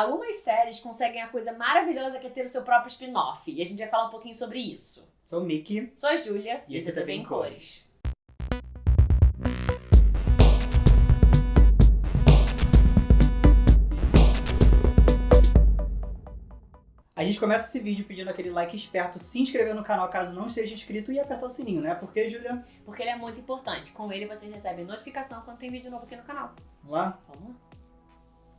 Algumas séries conseguem a coisa maravilhosa que é ter o seu próprio spin-off. E a gente vai falar um pouquinho sobre isso. Sou o Mickey. Sou a Júlia E esse você também em Também cores. A gente começa esse vídeo pedindo aquele like esperto, se inscrever no canal caso não esteja inscrito e apertar o sininho, né? Porque, Júlia, Porque ele é muito importante. Com ele vocês recebem notificação quando tem vídeo novo aqui no canal. vamos lá? Vamos lá.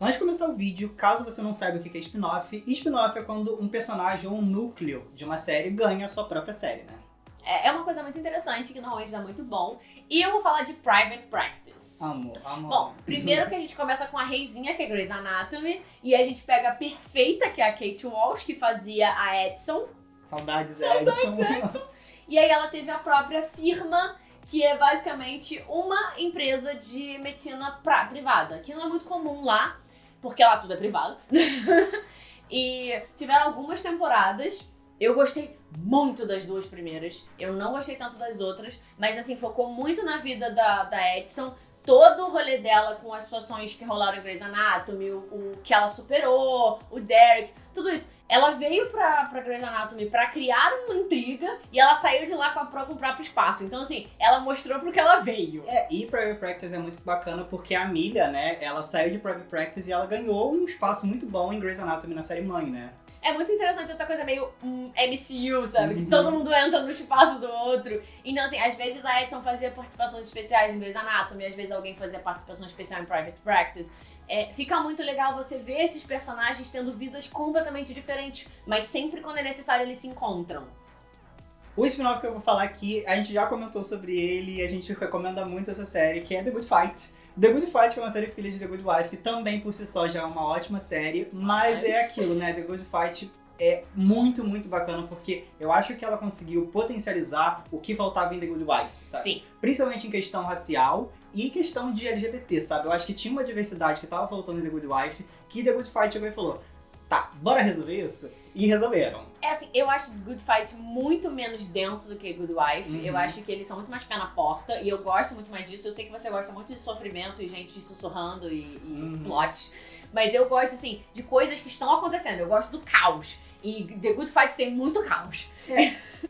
Antes de começar o vídeo, caso você não saiba o que é spin-off, spin-off é quando um personagem ou um núcleo de uma série ganha a sua própria série, né? É, é uma coisa muito interessante, que normalmente dá muito bom. E eu vou falar de Private Practice. Amo, amo. Bom, primeiro que a gente começa com a reizinha, que é Grey's Anatomy, e a gente pega a perfeita, que é a Kate Walsh, que fazia a Edson, Saudades, Saudades, Edson. e aí ela teve a própria firma, que é basicamente uma empresa de medicina privada, que não é muito comum lá, porque lá tudo é privado. e tiveram algumas temporadas. Eu gostei muito das duas primeiras. Eu não gostei tanto das outras. Mas, assim, focou muito na vida da, da Edson. Todo o rolê dela com as situações que rolaram em Grey's Anatomy, o, o que ela superou, o Derek, tudo isso. Ela veio pra, pra Grey's Anatomy pra criar uma intriga e ela saiu de lá com, a, com o próprio espaço. Então, assim, ela mostrou pro que ela veio. É, e Private Practice é muito bacana porque a Milha, né, ela saiu de Private Practice e ela ganhou um espaço muito bom em Grey's Anatomy na série mãe, né? É muito interessante essa coisa meio hum, MCU, sabe? Uhum. Que todo mundo entra no espaço do outro. Então, assim, às vezes a Edson fazia participações especiais em Grey's Anatomy, às vezes alguém fazia participação especial em Private Practice. É, fica muito legal você ver esses personagens tendo vidas completamente diferentes, mas sempre quando é necessário eles se encontram. O spin-off que eu vou falar aqui, a gente já comentou sobre ele e a gente recomenda muito essa série, que é The Good Fight. The Good Fight, que é uma série filha de The Good Wife, que também por si só já é uma ótima série, mas Mas- é aquilo, né? The Good Fight é muito, muito bacana, porque eu acho que ela conseguiu potencializar o que faltava em The Good Wife, sabe? Sim. Principalmente em questão racial e questão de LGBT, sabe? Eu acho que tinha uma diversidade que tava faltando em The Good Wife, que The Good Fight chegou e falou, tá, bora resolver isso? E resolveram. É assim, eu acho Good Fight muito menos denso do que Good Wife. Uhum. Eu acho que eles são muito mais pé na porta. E eu gosto muito mais disso. Eu sei que você gosta muito de sofrimento e gente sussurrando e, e Uhum. plot. Mas eu gosto, assim, de coisas que estão acontecendo. Eu gosto do caos. E The Good Fight tem muito caos.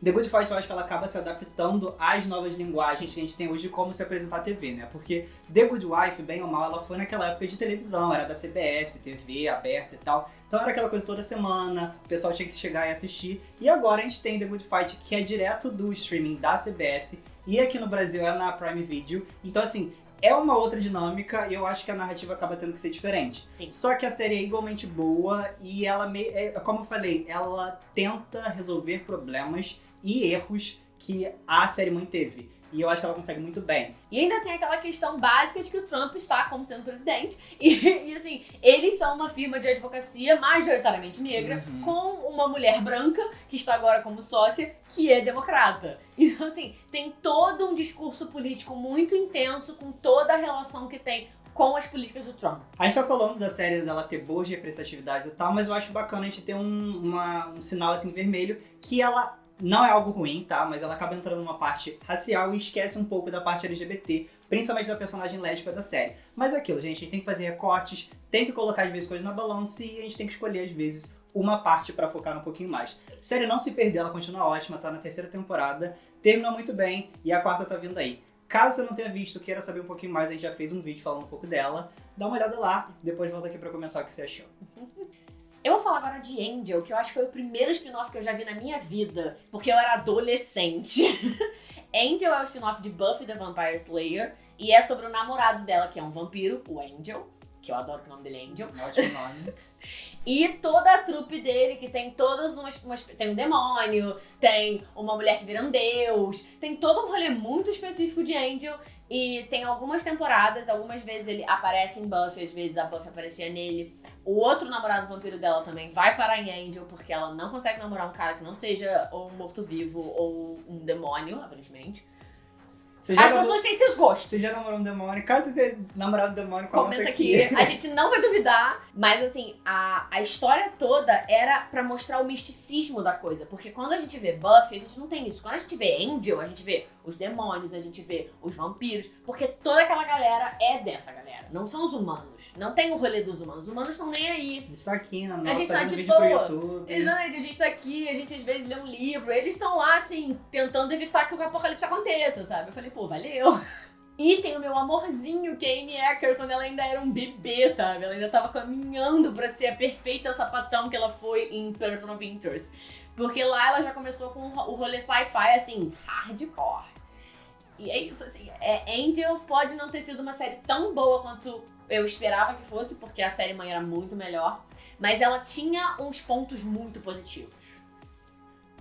The Good Fight eu acho que ela acaba se adaptando às novas linguagens que a gente tem hoje de como se apresentar a TV, né? Porque The Good Wife, bem ou mal, ela foi naquela época de televisão, era da CBS, TV aberta e tal. Então era aquela coisa toda semana, o pessoal tinha que chegar e assistir. E agora a gente tem The Good Fight, que é direto do streaming da CBS, e aqui no Brasil é na Prime Video. Então assim, é uma outra dinâmica e eu acho que a narrativa acaba tendo que ser diferente. Sim. Só que a série é igualmente boa e ela, me, é, como eu falei, ela tenta resolver problemas e erros que a série mãe teve. E eu acho que ela consegue muito bem. E ainda tem aquela questão básica de que o Trump está como sendo presidente. E, e, assim, eles são uma firma de advocacia majoritariamente negra, Uhum. com uma mulher branca, que está agora como sócia, que é democrata. Então, assim, tem todo um discurso político muito intenso com toda a relação que tem com as políticas do Trump. A gente tá falando da série dela ter boas representatividades e tal, mas eu acho bacana a gente ter um, uma- um sinal assim vermelho que ela não é algo ruim, tá? Mas ela acaba entrando numa parte racial e esquece um pouco da parte LGBT, principalmente da personagem lésbica da série. Mas é aquilo, gente, a gente tem que fazer recortes, tem que colocar às vezes coisas na balança e a gente tem que escolher às vezes uma parte pra focar um pouquinho mais. A série não se perder, ela continua ótima, tá na terceira temporada, terminou muito bem e a quarta tá vindo aí. Caso você não tenha visto, queira saber um pouquinho mais, a gente já fez um vídeo falando um pouco dela. Dá uma olhada lá, depois volta aqui pra comentar o que você achou. Eu vou falar agora de Angel, que eu acho que foi o primeiro spin-off que eu já vi na minha vida, porque eu era adolescente. Angel é o spin-off de Buffy the Vampire Slayer e é sobre o namorado dela, que é um vampiro, o Angel, que eu adoro que o nome dele é Angel. Ótimo nome. E toda a trupe dele, que tem todas umas, umas- Tem um demônio, tem uma mulher que vira um deus, tem todo um rolê muito específico de Angel. E tem algumas temporadas, algumas vezes ele aparece em Buffy, às vezes a Buffy aparecia nele. O outro namorado vampiro dela também vai parar em Angel, porque ela não consegue namorar um cara que não seja ou um morto-vivo ou um demônio, aparentemente. As namorou- pessoas têm seus gostos. Você já namorou um demônio? Caso você tenha namorado um demônio, Comenta aqui. A gente não vai duvidar. Mas assim, a, a história toda era pra mostrar o misticismo da coisa. Porque quando a gente vê Buffy, a gente não tem isso. Quando a gente vê Angel, a gente vê os demônios, a gente vê os vampiros. Porque toda aquela galera é dessa galera. Não são os humanos. Não tem o rolê dos humanos. Os humanos estão nem aí. A gente tá aqui na A nossa gente tá de boa. YouTube. Exatamente, a gente tá aqui, a gente às vezes lê um livro, eles estão lá, assim, tentando evitar que o apocalipse aconteça, sabe? Eu falei, pô, valeu. E tem o meu amorzinho, que é Amy Acker, quando ela ainda era um bebê, sabe? Ela ainda tava caminhando pra ser a perfeita sapatão que ela foi em Person of Interest. Porque lá ela já começou com o rolê sci-fi, assim, hardcore. E é isso, assim, é, Angel pode não ter sido uma série tão boa quanto eu esperava que fosse, porque a série mãe era muito melhor. Mas ela tinha uns pontos muito positivos.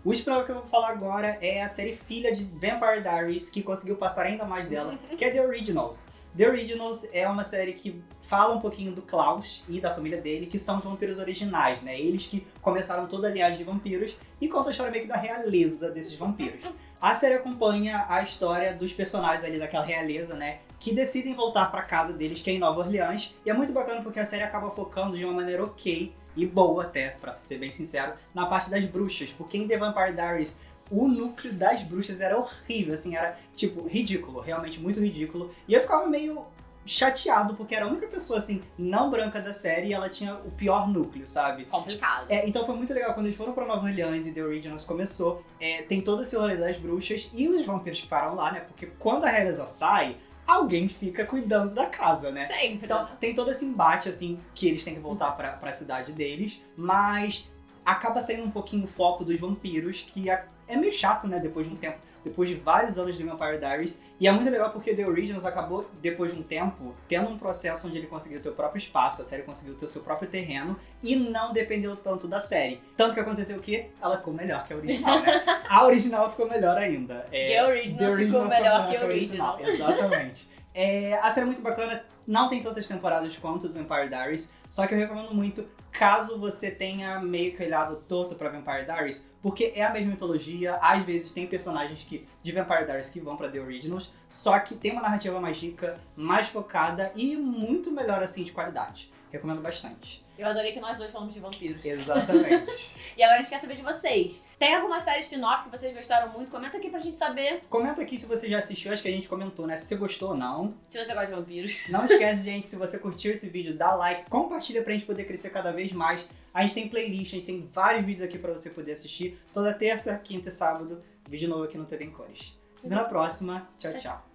O spin-off que eu vou falar agora é a série filha de Vampire Diaries, que conseguiu passar ainda mais dela, que é The Originals. The Originals é uma série que fala um pouquinho do Klaus e da família dele, que são os vampiros originais, né? Eles que começaram toda a linhagem de vampiros e conta a história meio que da realeza desses vampiros. A série acompanha a história dos personagens ali daquela realeza, né? Que decidem voltar pra casa deles, que é em Nova Orleans. E é muito bacana porque a série acaba focando de uma maneira ok e boa até, pra ser bem sincero, na parte das bruxas. Porque em The Vampire Diaries, o núcleo das bruxas era horrível, assim, era, tipo, ridículo, realmente muito ridículo. E eu ficava meio chateado, porque era a única pessoa, assim, não branca da série e ela tinha o pior núcleo, sabe? Complicado. É, então foi muito legal quando eles foram pra Nova Orleans e The Originals começou. é, tem todo esse rolê das bruxas e os vampiros que ficaram lá, né? Porque quando a realeza sai, alguém fica cuidando da casa, né? Sempre. Então tem todo esse embate, assim, que eles têm que voltar pra, pra cidade deles, mas acaba saindo um pouquinho o foco dos vampiros, que é, é meio chato, né? Depois de um tempo, depois de vários anos de Vampire Diaries. E é muito legal porque The Originals acabou, depois de um tempo, tendo um processo onde ele conseguiu ter o próprio espaço, a série conseguiu ter o seu próprio terreno e não dependeu tanto da série. Tanto que aconteceu o quê? Ela ficou melhor que a original, né? A original ficou melhor ainda. É, The Original ficou melhor que a a original. Exatamente. É, a série é muito bacana, não tem tantas temporadas quanto o Vampire Diaries, só que eu recomendo muito caso você tenha meio que olhado torto pra Vampire Diaries, porque é a mesma mitologia, às vezes tem personagens que, de Vampire Diaries que vão pra The Originals, só que tem uma narrativa mais rica, mais focada e muito melhor assim de qualidade. Recomendo bastante. Eu adorei que nós dois falamos de vampiros. Exatamente. E agora a gente quer saber de vocês. Tem alguma série spin-off que vocês gostaram muito? Comenta aqui pra gente saber Comenta aqui se você já assistiu, acho que a gente comentou, né? Se você gostou ou não. se você gosta de vampiros. Não esquece, gente, se você curtiu esse vídeo, dá like, compartilha pra gente poder crescer cada vez mais. A gente tem playlist, a gente tem vários vídeos aqui pra você poder assistir. Toda terça, quinta e sábado, vídeo novo aqui no TV em Cores. Se vê na próxima. Tchau, Tchau, tchau.